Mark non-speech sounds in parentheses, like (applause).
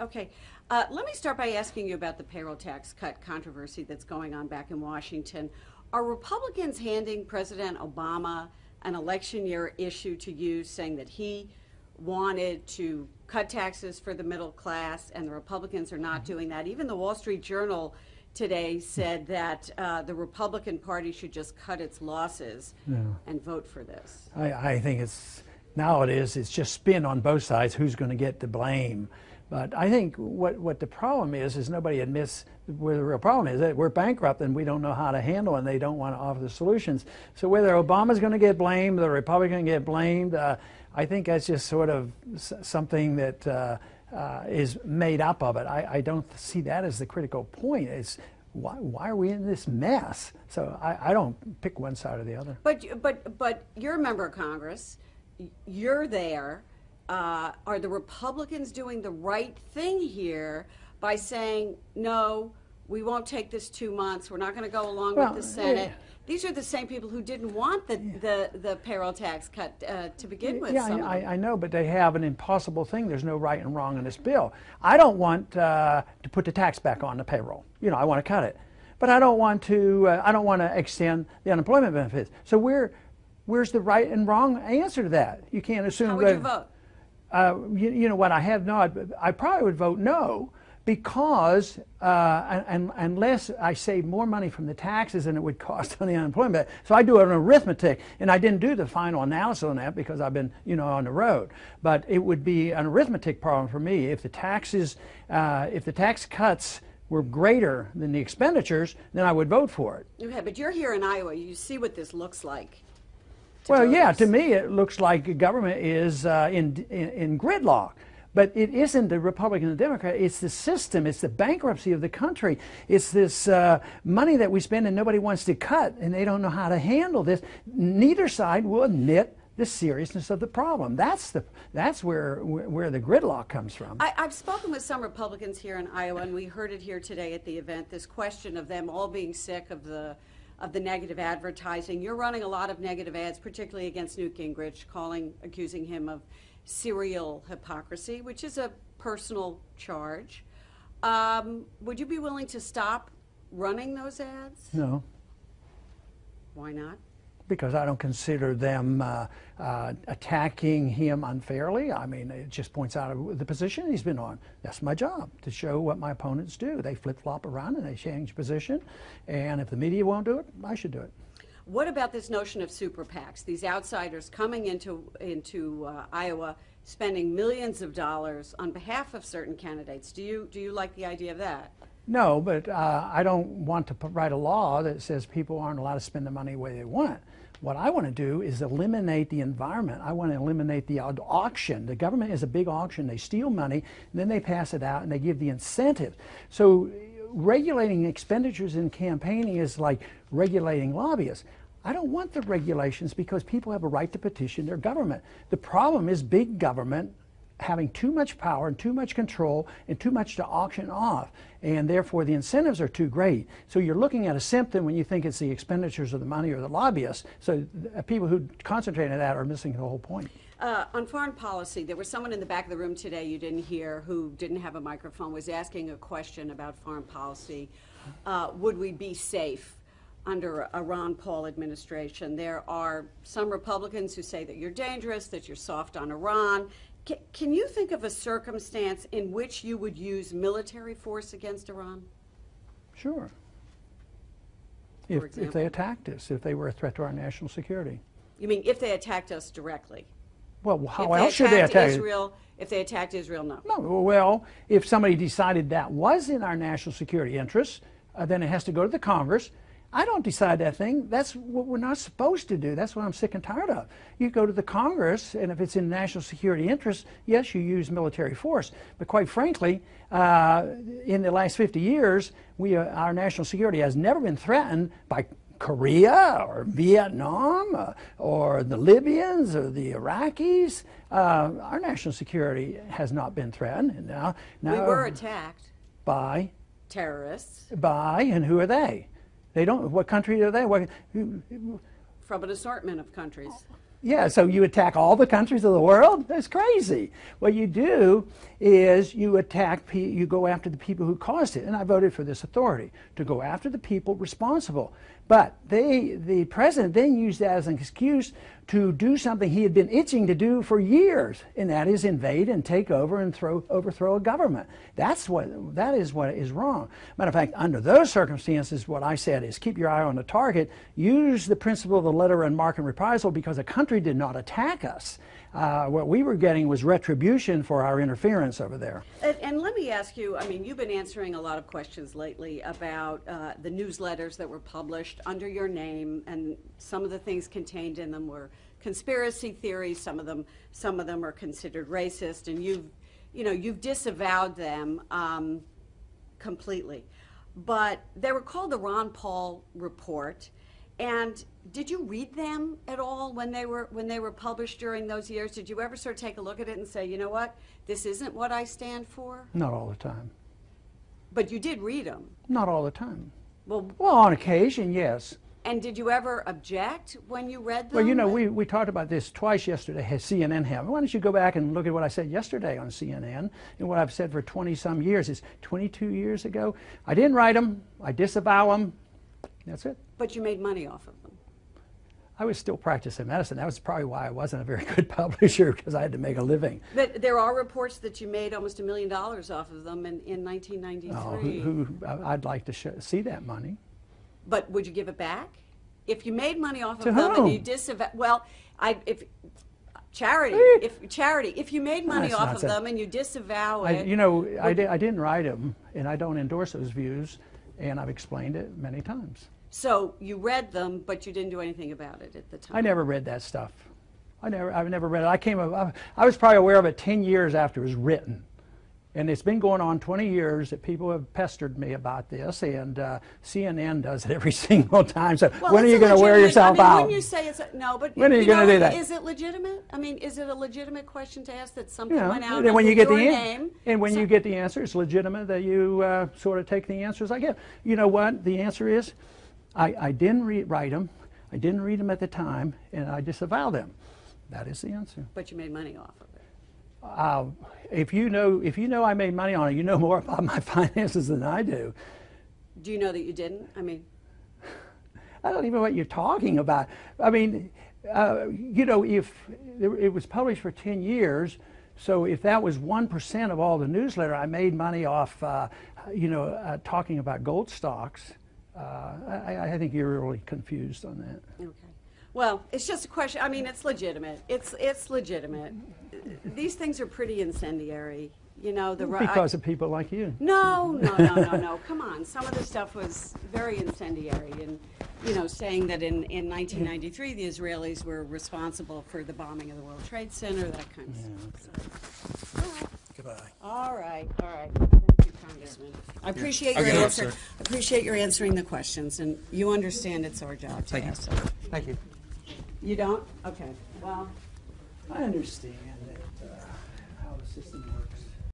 Okay. Uh, let me start by asking you about the payroll tax cut controversy that's going on back in Washington. Are Republicans handing President Obama an election year issue to use, saying that he wanted to cut taxes for the middle class and the Republicans are not doing that? Even the Wall Street Journal today said that uh, the Republican Party should just cut its losses and vote for this. I, I think it's now it is it's just spin on both sides who's going to get the blame but I think what, what the problem is, is nobody admits where the real problem is that we're bankrupt and we don't know how to handle and they don't want to offer the solutions. So whether Obama's going to get blamed, the Republican get blamed, uh, I think that's just sort of something that uh, uh, is made up of it. I, I, don't see that as the critical point. It's why, why are we in this mess? So I, I don't pick one side or the other. But, but, but you're a member of Congress. You're there uh, are the Republicans doing the right thing here by saying, no, we won't take this two months, we're not going to go along well, with the Senate? Yeah. These are the same people who didn't want the, yeah. the, the, payroll tax cut uh, to begin with. Yeah, I, I, know, but they have an impossible thing. There's no right and wrong in this bill. I don't want uh, to put the tax back on the payroll. You know, I want to cut it. But I don't want to, uh, I don't want to extend the unemployment benefits. So where, where's the right and wrong answer to that? You can't assume How would you vote? Uh, you, you, know what, I have not, I probably would vote no because uh, and, unless I save more money from the taxes than it would cost (laughs) on the unemployment. So I do an arithmetic, and I didn't do the final analysis on that because I've been, you know, on the road. But it would be an arithmetic problem for me if the taxes, uh, if the tax cuts were greater than the expenditures, then I would vote for it. Okay, but you're here in Iowa. You see what this looks like. Well, voters. yeah, to me it looks like government is uh, in, in, in gridlock. But it isn't the Republican and the Democrat. It's the system. It's the bankruptcy of the country. It's this uh, money that we spend and nobody wants to cut, and they don't know how to handle this. Neither side will admit the seriousness of the problem. That's the that's where where the gridlock comes from. I, have spoken with some Republicans here in Iowa, and we heard it here today at the event. This question of them all being sick of the of the negative advertising. You're running a lot of negative ads, particularly against Newt Gingrich, calling, accusing him of serial hypocrisy, which is a personal charge. Um, would you be willing to stop running those ads? No. Why not? Because I don't consider them uh, uh, attacking him unfairly. I mean, it just points out the position he's been on. That's my job, to show what my opponents do. They flip-flop around and they change position, and if the media won't do it, I should do it. What about this notion of super PACs, these outsiders coming into, into uh, Iowa spending millions of dollars on behalf of certain candidates? Do you, do you like the idea of that? No, but uh, I don't want to write a law that says people aren't allowed to spend the money the way they want. What I want to do is eliminate the environment. I want to eliminate the auction. The government is a big auction. They steal money, and then they pass it out, and they give the incentives. So regulating expenditures in campaigning is like regulating lobbyists. I don't want the regulations because people have a right to petition their government. The problem is big government having too much power and too much control and too much to auction off and therefore the incentives are too great. So you're looking at a symptom when you think it's the expenditures of the money or the lobbyists. So people who concentrate on that are missing the whole point. Uh, on foreign policy, there was someone in the back of the room today you didn't hear who didn't have a microphone, was asking a question about foreign policy. Uh, would we be safe under a Ron Paul administration? There are some Republicans who say that you're dangerous, that you're soft on Iran, can, you think of a circumstance in which you would use military force against Iran? Sure. If, if they attacked us, if they were a threat to our national security. You mean if they attacked us directly? Well, how else should they attack Israel? If they attacked Israel, no. No. Well, if somebody decided that was in our national security interests, uh, then it has to go to the Congress I don't decide that thing. That's what we're not supposed to do. That's what I'm sick and tired of. You go to the Congress, and if it's in national security interest, yes, you use military force. But quite frankly, uh, in the last 50 years, we, uh, our national security has never been threatened by Korea or Vietnam uh, or the Libyans or the Iraqis. Uh, our national security has not been threatened. Now, now we were attacked by terrorists. By and who are they? They don't. What country are they? What, From an assortment of countries. Yeah, so you attack all the countries of the world? That's crazy. What you do is you attack, you go after the people who caused it. And I voted for this authority to go after the people responsible. But they, the president then used that as an excuse to do something he had been itching to do for years, and that is invade and take over and throw, overthrow a government. That's what, that is what is wrong. Matter of fact, under those circumstances, what I said is keep your eye on the target, use the principle of the letter and marque and reprisal because a country did not attack us. Uh, what we were getting was retribution for our interference over there. And, and let me ask you, I mean, you've been answering a lot of questions lately about uh, the newsletters that were published under your name, and some of the things contained in them were conspiracy theories. Some of them, some of them are considered racist, and you've, you know, you've disavowed them um, completely. But they were called the Ron Paul Report. And did you read them at all when they were when they were published during those years? Did you ever sort of take a look at it and say, you know what, this isn't what I stand for? Not all the time. But you did read them. Not all the time. Well, Well, on occasion, yes. and did you ever object when you read them? Well, you know, we, we talked about this twice yesterday, CNN have. Why don't you go back and look at what I said yesterday on CNN and what I've said for 20 some years. It's 22 years ago. I didn't write them, I disavow them. That's it. But you made money off of them. I was still practicing medicine. That was probably why I wasn't a very (laughs) good publisher because I had to make a living. But there are reports that you made almost a million dollars off of them in, in 1993. Oh, who, who, I'd like to sh- see that money. But would you give it back? If you made money off To of them and you whom? disavow, well, I, if, charity, if, charity, if you made money That's off of them and you disavow I, it. you know, I, di- I didn't write them, and I don't endorse those views, and I've explained it many times. So you read them, but you didn't do anything about it at the time. I never read that stuff. I never, I've never read it. I came, I, I was probably aware of it 10 years after it was written. And it's been going on 20 years that people have pestered me about this, and uh, CNN does it every (laughs) single time. So Well, when are you going to wear yourself I mean, out? When you say it's a, no, but When are you know, gonna do that? Is it legitimate? I mean, is it a legitimate question to ask that something you know, went out and when you get the name? and when so- you get the answer, it's legitimate that you uh, sort of take the answers I give. You know what? The answer is, I, I didn't read, write them, I didn't read them at the time, and I disavow them. That is the answer. but you made money off of it. Uh, if you know, if you know I made money on it, you know more about my (laughs) finances than I do. Do you know that you didn't? I mean, (sighs) I don't even know what you're talking about. I mean, uh, you know, if it was published for 10 years, so if that was 1% of all the newsletter, I made money off, uh, you know, uh, talking about gold stocks. Uh, I, I think you're really confused on that. okay. Well, it's just a question. I mean, it's legitimate. It's it's legitimate. These things are pretty incendiary. You know, the ri- I- Because of people like you. No, no, no, no, no. (laughs) Come on. Some of the stuff was very incendiary and, you know, saying that in, in 1993 the Israelis were responsible for the bombing of the World Trade Center, that kind of stuff. Goodbye. All right, all right. Thank you, Congressman. I appreciate I'll your get it up, answer. sir. Appreciate your answering the questions, and you understand it's our job to Thank you. ask. them. Thank you. You don't? Okay. Well, I understand that, uh, how the system works.